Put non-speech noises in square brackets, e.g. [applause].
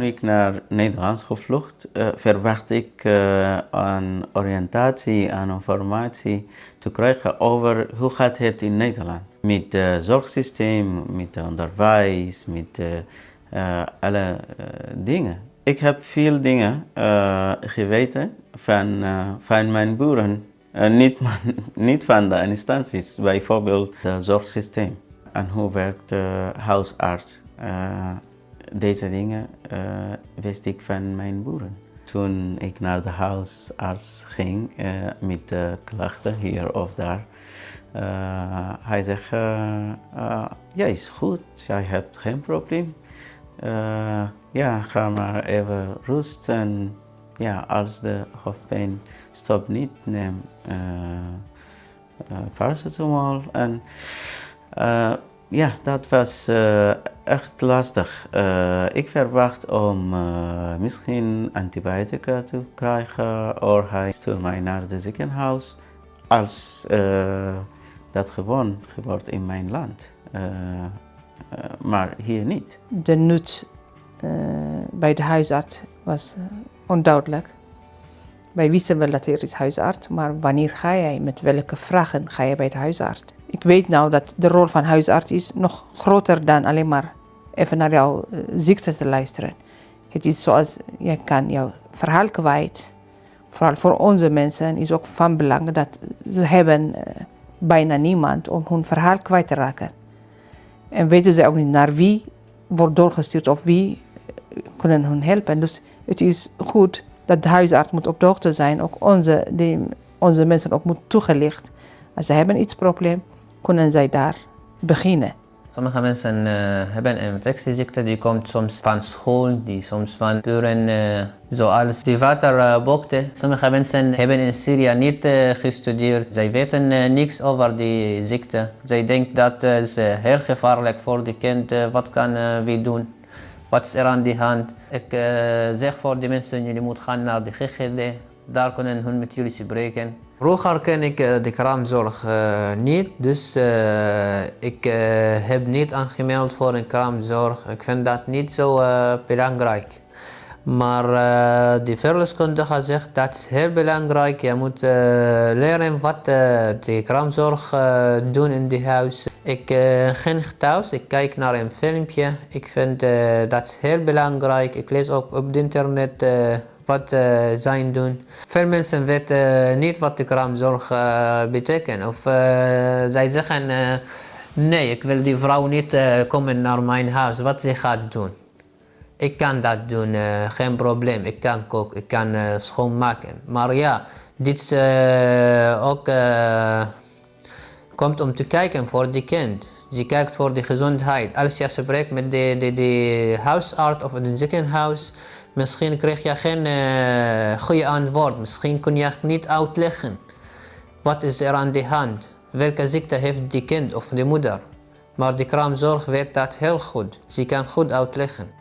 Toen ik naar Nederland gevlucht, uh, verwacht ik uh, een oriëntatie en informatie te krijgen over hoe gaat het in Nederland. Met het zorgsysteem, met onderwijs, met uh, alle dingen. Ik heb veel dingen geweten van, van mijn boeren. niet, [laughs] niet van de instanties, bijvoorbeeld het zorgsysteem. En hoe werkt de huisarts? Deze dingen uh, wist ik van mijn boeren. Toen ik naar de huisarts ging uh, met de klachten hier of daar, uh, hij zegt, ja is goed, jij hebt geen probleem. ja, ga maar even rusten. Ja, als de hoofdpijn stopt niet, neem paracetamol. En, ja, dat was uh, echt lastig. Uh, ik verwacht om uh, misschien antibiotica te krijgen of hij stuurt mij naar het ziekenhuis als dat gewoon gebeurt in mijn land. maar hier niet. De nut bij de huisarts was onduidelijk. Wij wisten wel dat er is huisarts, maar wanneer ga jij, met welke vragen ga je bij de huisarts? Ik weet nou dat de rol van huisarts is nog groter dan alleen maar even naar jouw uh, ziekte te luisteren. Het is zoals, je kan jouw verhaal kwijt. Vooral voor onze mensen is ook van belang dat ze hebben uh, bijna niemand om hun verhaal kwijt te raken. En weten ze ook niet naar wie wordt doorgestuurd of wie uh, kunnen hun helpen. Dus het is goed dat de huisarts moet op de hoogte zijn. Ook onze, die, onze mensen ook moet toegelicht. Als ze hebben iets probleem, kunnen zij daar beginnen. Sommige mensen uh, hebben een infectieziekte, die komt soms van school, die soms van buren, uh, zoals die waterbokte. Sommige mensen hebben in Syrië niet gestudeerd, zij weten niks over die ziekte. Zij denken dat het heel gevaarlijk voor de kind, wat kan we doen? Wat is er aan de hand? Ik zeg voor die mensen, jullie moeten gaan naar de GGD, daar kunnen hun met jullie spreken. Vroeger ken ik eh, de kraamzorg uh, niet, dus uh, ik heb niet aangemeld voor een kraamzorg. Ik vind dat niet zo belangrijk. Maar de verloskundige zegt dat is heel belangrijk. Je moet leren wat de kraamzorg doen in het huis. Ik ging thuis, ik kijk naar een filmpje. Ik vind dat is heel belangrijk. Ik lees ook op het internet wat uh, zij doen. Veel mensen weten niet wat de kraamzorg uh, betekent. Of zij zeggen, nee, ik wil die vrouw niet komen naar mijn huis. Wat ze gaat doen. Ik kan dat doen, geen probleem. Ik kan koken, ik kan schoonmaken. Maar ja, dit ook komt om te kijken voor de kind. Ze kijkt voor de gezondheid. Als je spreekt met de, de, de huisarts of het ziekenhuis, Misschien krijg je geen uh, goede antwoord. Misschien kun je niet uitleggen. Wat is er aan de hand? Welke ziekte heeft die kind of de moeder? Maar de kraamzorg weet dat heel goed. Ze kan goed uitleggen.